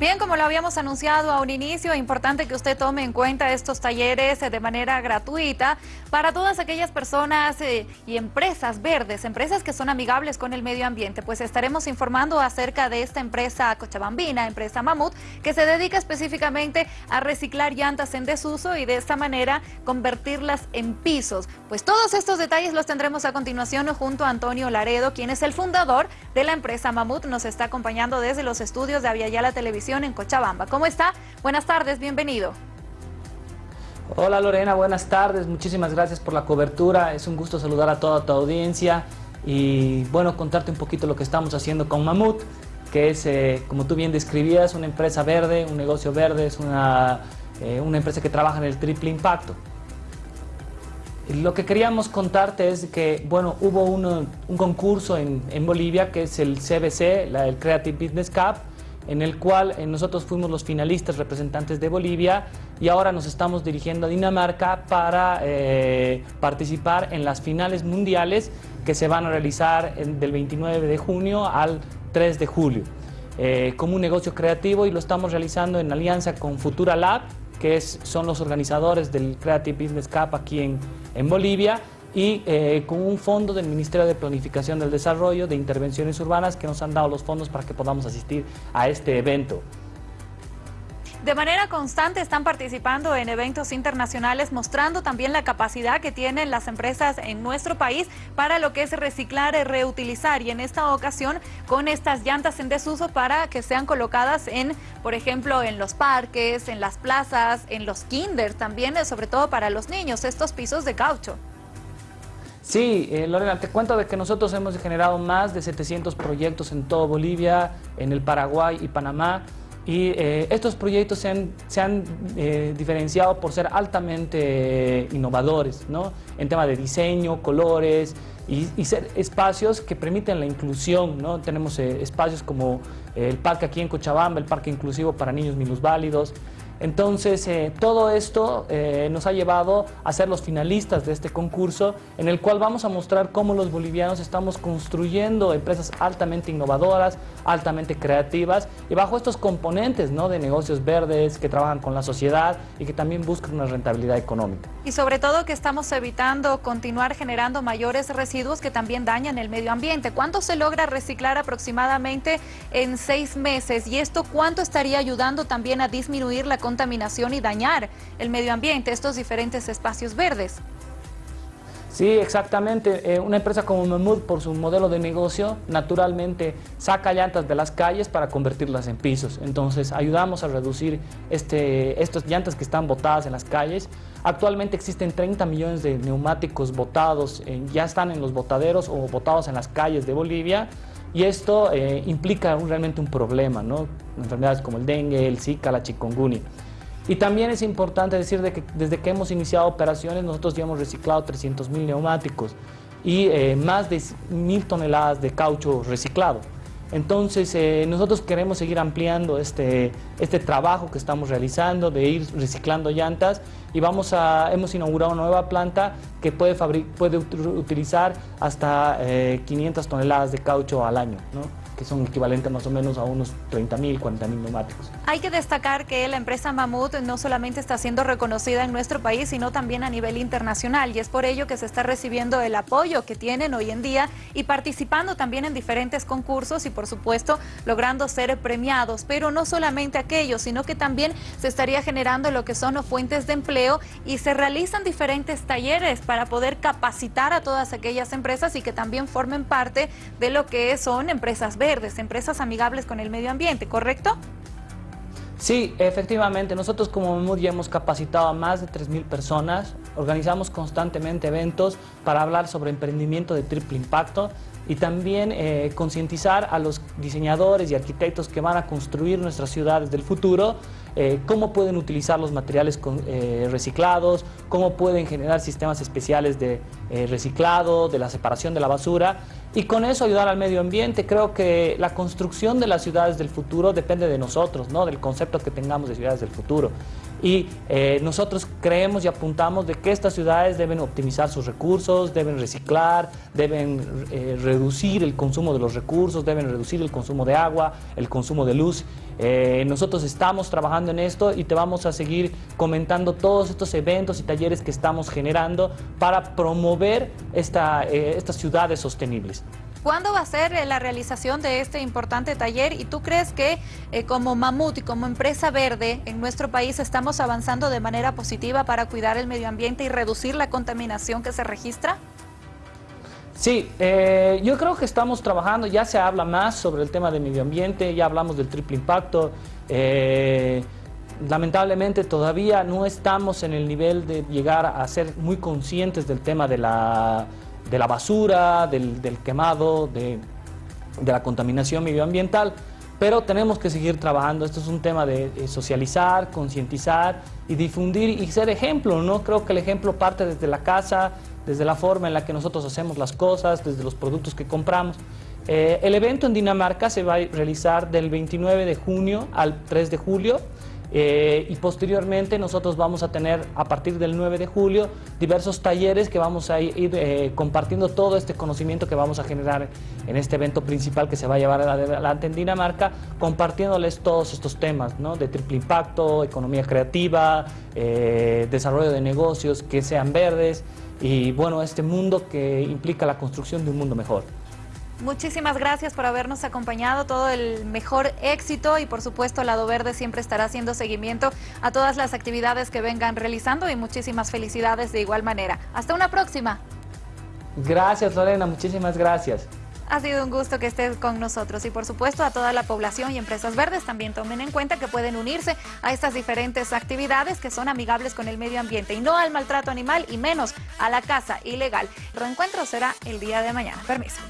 Bien, como lo habíamos anunciado a un inicio, es importante que usted tome en cuenta estos talleres eh, de manera gratuita para todas aquellas personas eh, y empresas verdes, empresas que son amigables con el medio ambiente. Pues estaremos informando acerca de esta empresa cochabambina, empresa Mamut, que se dedica específicamente a reciclar llantas en desuso y de esta manera convertirlas en pisos. Pues todos estos detalles los tendremos a continuación junto a Antonio Laredo, quien es el fundador de la empresa Mamut. Nos está acompañando desde los estudios de Aviala Televisión en Cochabamba. ¿Cómo está? Buenas tardes, bienvenido. Hola Lorena, buenas tardes, muchísimas gracias por la cobertura, es un gusto saludar a toda tu audiencia y bueno, contarte un poquito lo que estamos haciendo con Mamut, que es, eh, como tú bien describías, una empresa verde, un negocio verde, es una, eh, una empresa que trabaja en el triple impacto. Lo que queríamos contarte es que, bueno, hubo un concurso en, en, Bolivia que es el CBC, la, el Creative Business Cup, en el cual eh, nosotros fuimos los finalistas representantes de Bolivia y ahora nos estamos dirigiendo a Dinamarca para eh, participar en las finales mundiales que se van a realizar del 29 de junio al 3 de julio. Eh, como un negocio creativo y lo estamos realizando en alianza con Futura Lab, que son los organizadores del Creative Business Cup aquí en, en Bolivia y eh, con un fondo del Ministerio de Planificación del Desarrollo de Intervenciones Urbanas que nos han dado los fondos para que podamos asistir a este evento. De manera constante están participando en eventos internacionales mostrando también la capacidad que tienen las empresas en nuestro país para lo que es reciclar y reutilizar y en esta ocasión con estas llantas en desuso para que sean colocadas en, por ejemplo, en los parques, en las plazas, en los kinders también, sobre todo para los niños, estos pisos de caucho. Sí, eh, Lorena, te cuento de que nosotros hemos generado más de 700 proyectos en todo Bolivia, en el Paraguay y Panamá. Y eh, estos proyectos se han, eh, diferenciado por ser altamente innovadores, ¿no? En tema de diseño, colores y ser espacios que permiten la inclusión, ¿no? Tenemos espacios como el parque aquí en Cochabamba, el parque inclusivo para niños minusválidos, entonces, eh, todo esto eh, nos ha llevado a ser los finalistas de este concurso, en el cual vamos a mostrar cómo los bolivianos estamos construyendo empresas altamente innovadoras, altamente creativas, y bajo estos componentes ¿no? de negocios verdes que trabajan con la sociedad y que también buscan una rentabilidad económica. Y sobre todo que estamos evitando continuar generando mayores residuos que también dañan el medio ambiente. ¿Cuánto se logra reciclar aproximadamente en seis meses? ¿Y esto cuánto estaría ayudando también a disminuir la contaminación y dañar el medio ambiente, estos diferentes espacios verdes. Sí, exactamente. Eh, una empresa como Mamut, por su modelo de negocio, naturalmente saca llantas de las calles para convertirlas en pisos. Entonces, ayudamos a reducir este, estas llantas que están botadas en las calles. Actualmente existen 30 millones de neumáticos botados, ya están en los botaderos o botados en las calles de Bolivia. Y esto eh, implica realmente un problema, ¿no? Enfermedades como el dengue, el zika, la chikungunya. Y también es importante decir de que desde que hemos iniciado operaciones nosotros ya hemos reciclado 300 mil neumáticos y eh, más de 1.000 toneladas de caucho reciclado. Entonces, eh, nosotros queremos seguir ampliando este, este trabajo que estamos realizando de ir reciclando llantas y vamos a, hemos inaugurado una nueva planta que puede, puede utilizar hasta 500 eh, toneladas de caucho al año. Que son equivalentes más o menos a unos 30 mil, 40 mil neumáticos. Hay que destacar que la empresa Mamut no solamente está siendo reconocida en nuestro país, sino también a nivel internacional y es por ello que se está recibiendo el apoyo que tienen hoy en día y participando también en diferentes concursos y por supuesto logrando ser premiados, pero no solamente aquellos, sino que también se estaría generando lo que son fuentes de empleo y se realizan diferentes talleres para poder capacitar a todas aquellas empresas y que también formen parte de lo que son empresas verdes empresas amigables con el medio ambiente, ¿correcto? Sí, efectivamente. Nosotros como Memud ya hemos capacitado a más de 3.000 personas. Organizamos constantemente eventos para hablar sobre emprendimiento de triple impacto y también eh, concientizar a los diseñadores y arquitectos que van a construir nuestras ciudades del futuro eh, cómo pueden utilizar los materiales eh, reciclados, cómo pueden generar sistemas especiales de reciclado, de la separación de la basura y con eso ayudar al medio ambiente. Creo que la construcción de las ciudades del futuro depende de nosotros, ¿no? del concepto que tengamos de ciudades del futuro. Y eh, nosotros creemos y apuntamos de que estas ciudades deben optimizar sus recursos, deben reciclar, deben eh, reducir el consumo de los recursos, deben reducir el consumo de agua, el consumo de luz. Eh, nosotros estamos trabajando en esto y te vamos a seguir comentando todos estos eventos y talleres que estamos generando para promover esta, estas ciudades sostenibles. ¿Cuándo va a ser eh, la realización de este importante taller? ¿Y tú crees que eh, como Mamut y como empresa verde en nuestro país estamos avanzando de manera positiva para cuidar el medio ambiente y reducir la contaminación que se registra? Sí, eh, yo creo que estamos trabajando, ya se habla más sobre el tema del medio ambiente, ya hablamos del triple impacto. lamentablemente todavía no estamos en el nivel de llegar a ser muy conscientes del tema de la de la basura, del, quemado, de, la contaminación medioambiental, pero tenemos que seguir trabajando. Esto es un tema de, socializar, concientizar y difundir y ser ejemplo, ¿no? Creo que el ejemplo parte desde la casa, desde la forma en la que nosotros hacemos las cosas, desde los productos que compramos. Eh, el evento en Dinamarca se va a realizar del 29 de junio al 3 de julio. Eh, y posteriormente nosotros vamos a tener a partir del 9 de julio diversos talleres que vamos a ir eh, compartiendo todo este conocimiento que vamos a generar en este evento principal que se va a llevar adelante en Dinamarca, compartiéndoles todos estos temas ¿no? de triple impacto, economía creativa, eh, desarrollo de negocios que sean verdes y bueno, este mundo que implica la construcción de un mundo mejor. Muchísimas gracias por habernos acompañado, todo el mejor éxito y por supuesto Lado Verde siempre estará haciendo seguimiento a todas las actividades que vengan realizando y muchísimas felicidades de igual manera. Hasta una próxima. Gracias Lorena, muchísimas gracias. Ha sido un gusto que estés con nosotros y por supuesto a toda la población y empresas verdes también tomen en cuenta que pueden unirse a estas diferentes actividades que son amigables con el medio ambiente y no al maltrato animal y menos a la caza ilegal. El reencuentro será el día de mañana. Permiso.